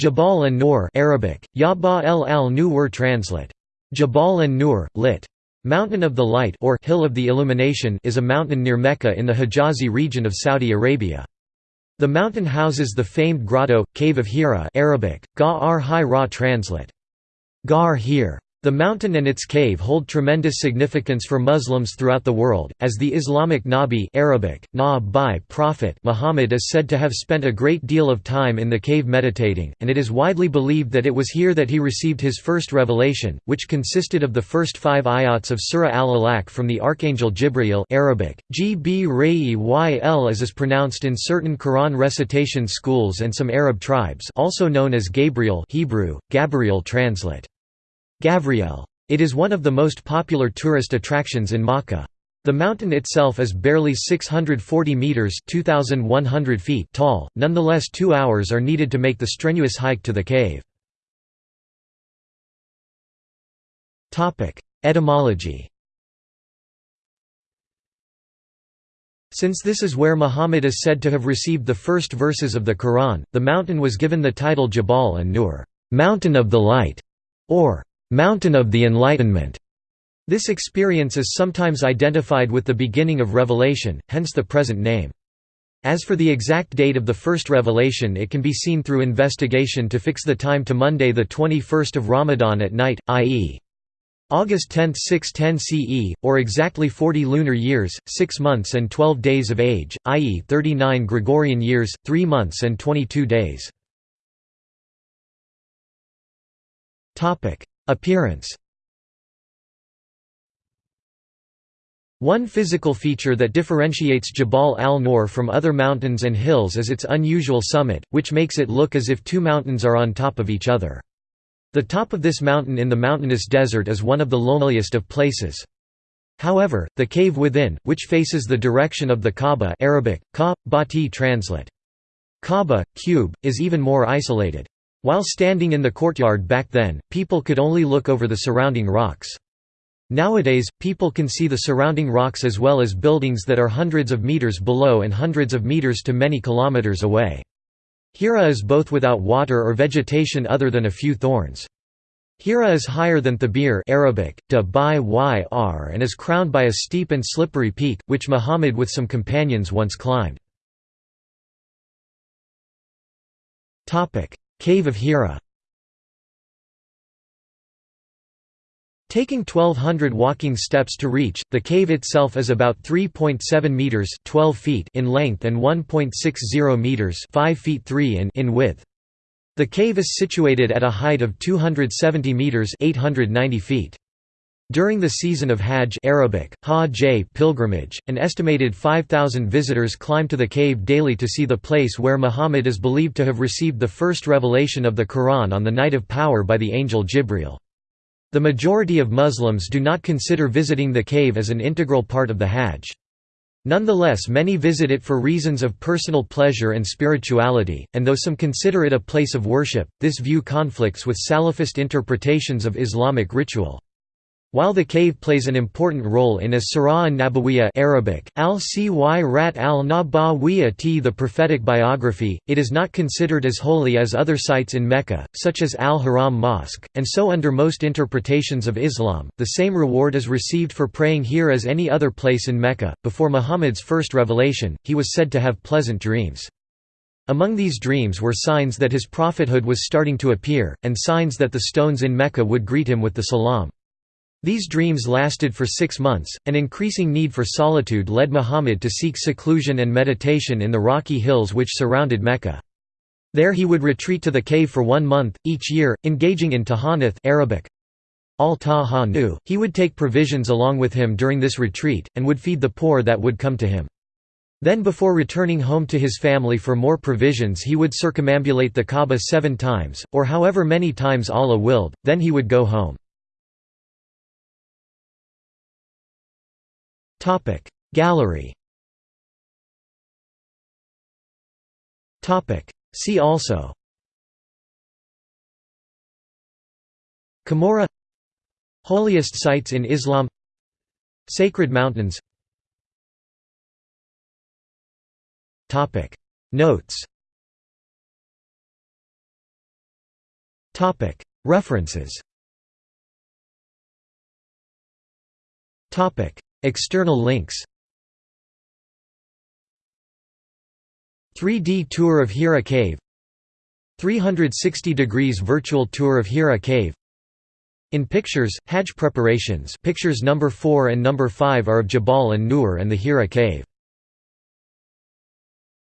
Jabal an-Nur Arabic, Yaba el al Nur translate. Jabal an-Nur, lit. Mountain of the Light or Hill of the Illumination is a mountain near Mecca in the Hijazi region of Saudi Arabia. The mountain houses the famed grotto, Cave of Hira Arabic, Ga-ar-Hi-Ra translate. Gar Hir. The mountain and its cave hold tremendous significance for Muslims throughout the world, as the Islamic Nabi Arabic, na prophet Muhammad is said to have spent a great deal of time in the cave meditating, and it is widely believed that it was here that he received his first revelation, which consisted of the first five ayats of Surah Al-Alaq from the Archangel Jibreel Arabic, G-B Yl as is pronounced in certain Quran recitation schools and some Arab tribes also known as Gabriel Hebrew, Gabriel translate. Gavriel. It is one of the most popular tourist attractions in Makkah. The mountain itself is barely 640 meters (2100 feet) tall. Nonetheless, 2 hours are needed to make the strenuous hike to the cave. Topic: Etymology. Since this is where Muhammad is said to have received the first verses of the Quran, the mountain was given the title Jabal an-Nur, mountain of the light, or Mountain of the Enlightenment. This experience is sometimes identified with the beginning of revelation, hence the present name. As for the exact date of the first revelation it can be seen through investigation to fix the time to Monday the 21st of Ramadan at night, i.e. August 10, 610 CE, or exactly 40 lunar years, 6 months and 12 days of age, i.e. 39 Gregorian years, 3 months and 22 days. Appearance One physical feature that differentiates Jabal al-Nur from other mountains and hills is its unusual summit, which makes it look as if two mountains are on top of each other. The top of this mountain in the mountainous desert is one of the loneliest of places. However, the cave within, which faces the direction of the Kaaba Arabic, ka, translate. Kaaba, cube, is even more isolated. While standing in the courtyard back then, people could only look over the surrounding rocks. Nowadays, people can see the surrounding rocks as well as buildings that are hundreds of meters below and hundreds of meters to many kilometers away. Hira is both without water or vegetation other than a few thorns. Hira is higher than Thabir Arabic, yr and is crowned by a steep and slippery peak, which Muhammad with some companions once climbed. Cave of Hira Taking 1200 walking steps to reach, the cave itself is about 3.7 meters 12 feet in length and 1.60 meters 5 feet 3 in, in width. The cave is situated at a height of 270 meters 890 feet. During the season of Hajj Arabic, Hajj pilgrimage, an estimated 5,000 visitors climb to the cave daily to see the place where Muhammad is believed to have received the first revelation of the Quran on the night of power by the angel Jibril. The majority of Muslims do not consider visiting the cave as an integral part of the Hajj. Nonetheless many visit it for reasons of personal pleasure and spirituality, and though some consider it a place of worship, this view conflicts with Salafist interpretations of Islamic ritual. While the cave plays an important role in as Sirah an-Nabawiyya Arabic, al-Cy rat al-Nabawiyya t the prophetic biography, it is not considered as holy as other sites in Mecca, such as Al-Haram Mosque, and so under most interpretations of Islam, the same reward is received for praying here as any other place in Mecca. Before Muhammad's first revelation, he was said to have pleasant dreams. Among these dreams were signs that his prophethood was starting to appear, and signs that the stones in Mecca would greet him with the salam. These dreams lasted for six months. An increasing need for solitude led Muhammad to seek seclusion and meditation in the rocky hills which surrounded Mecca. There he would retreat to the cave for one month, each year, engaging in tahannuth Arabic. al He would take provisions along with him during this retreat, and would feed the poor that would come to him. Then before returning home to his family for more provisions he would circumambulate the Kaaba seven times, or however many times Allah willed, then he would go home. Topic. Gallery. Topic. See also. Camorra Holiest sites in Islam. Sacred mountains. Topic. Notes. References External links. 3D tour of Hira Cave. 360 degrees virtual tour of Hira Cave. In pictures, Hajj preparations pictures number 4 and number 5 are of Jabal an-Nur and the Hira Cave